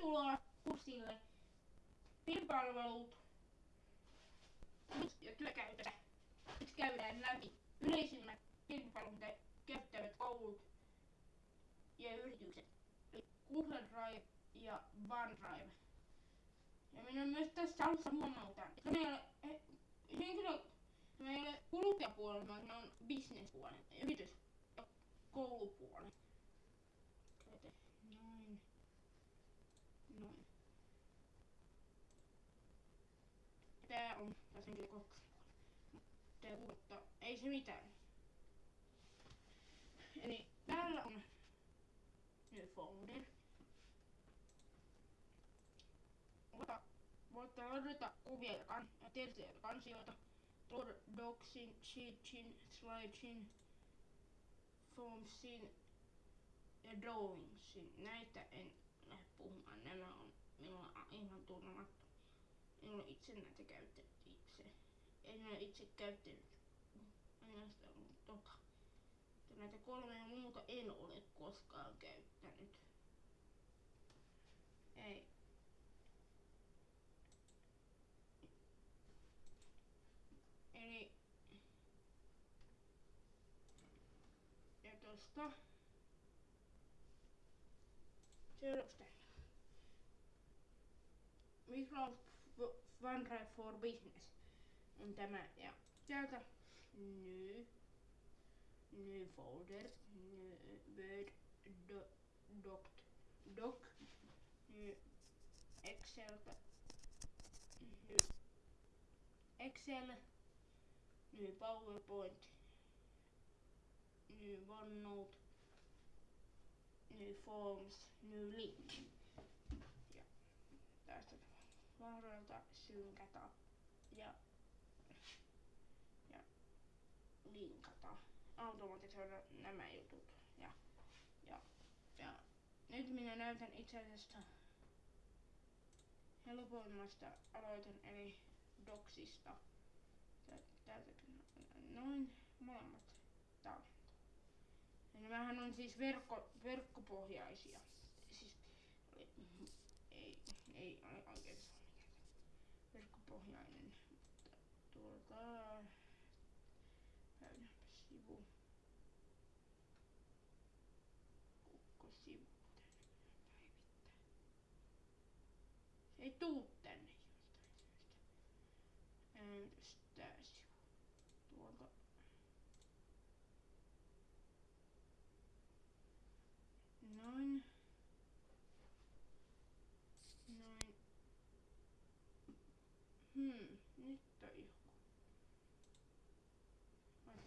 Tervetuloa kurssille Pilpalvelut ja työkäytöstä. Nyt käydään läpi yleisimmät pilvipalveluita käyttävät koulut ja yritykset. Eli Google Drive ja OneDrive. Ja minä myös tässä alussa huomautan, että meillä henkilö, meillä kuluttajapuolella, on bisnespuolen, yritys ja koulupuolen. Noin. Noin. Tää on henkilökohtainen puoli. Tää kuuluttaa, ei se mitään. Eli täällä on folder. Ota, voitte ladata kuvia ja, kan, ja tietoja ja kansioita. Docsin, Sheetin, Slidesin, Formsin ja Drawingsin. Näitä en lähde puhumaan. Nämä on minulla ihan tunnemattu. En ole itse näitä käyttänyt itse. En ole itse käyttänyt ainoastaan tota. Mutta näitä kolmea muuta en ole koskaan käyttänyt. Ei. Eli ja tosta seuraavasta Microsoft OneDrive for Business on tämä. Ja täältä new new folder new word do, doc doc excel new excel new powerpoint new onenote new forms new link ja tästä vaaralta synkätä ja ja linkata automatisoida nämä jutut. Ja, ja, ja nyt minä näytän itse asiassa helpoimmasta aloitan eli doksista. Täältä noin molemmat tallentaa. Ja nämähän on siis verkko, verkkopohjaisia. Siis ei, ei ole oikein guardar. Olha, consigo. Consigo. Eita!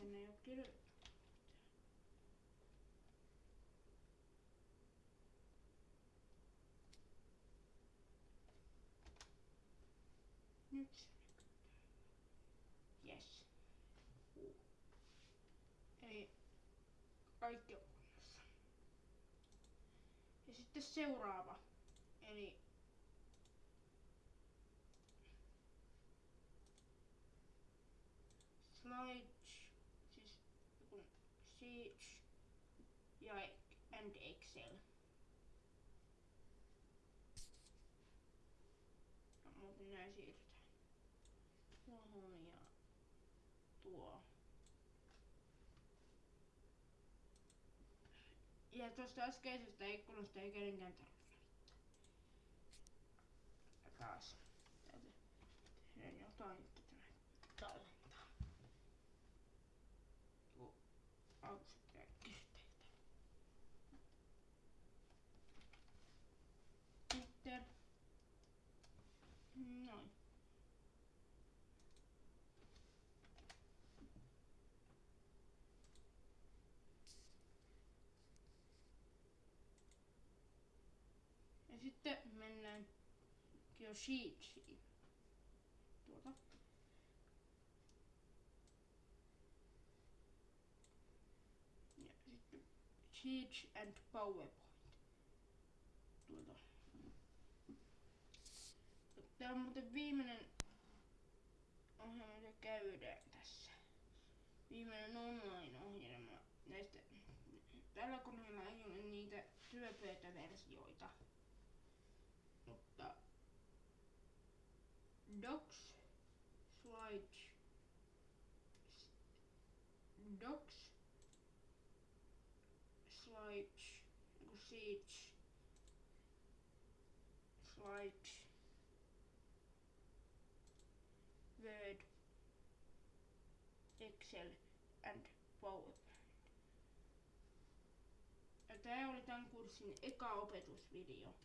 Tänne ei oo kirjoittanut Nyt se näkyy. Eli kaikki on kunnossa. Ja sitten seuraava. Eli Slide, Sheets ja and Excel. No, muuten nää siirretään tuohon ja tuo. Ja tuosta äskeisestä ikkunasta ei kenenkään tarvitse Ja taas täältä tehdään jotain, että tämä tallentaa. Tuo aluksi pitää kysteitä. Sitten noin. Ja sitten mennään Sheetsiin. Tuota. Ja sitten Sheets and PowerPoint. Tuota. Tämä on muuten viimeinen ohjelma, mitä käydään tässä. Viimeinen online-ohjelma näistä. Tällä koneella ei ole niitä työpöytäversioita. Docs, Slide, Docs, Slide, niinku Sheets, Slide, Word, Excel and PowerPoint. Ja tää oli tämän kurssin eka opetusvideo.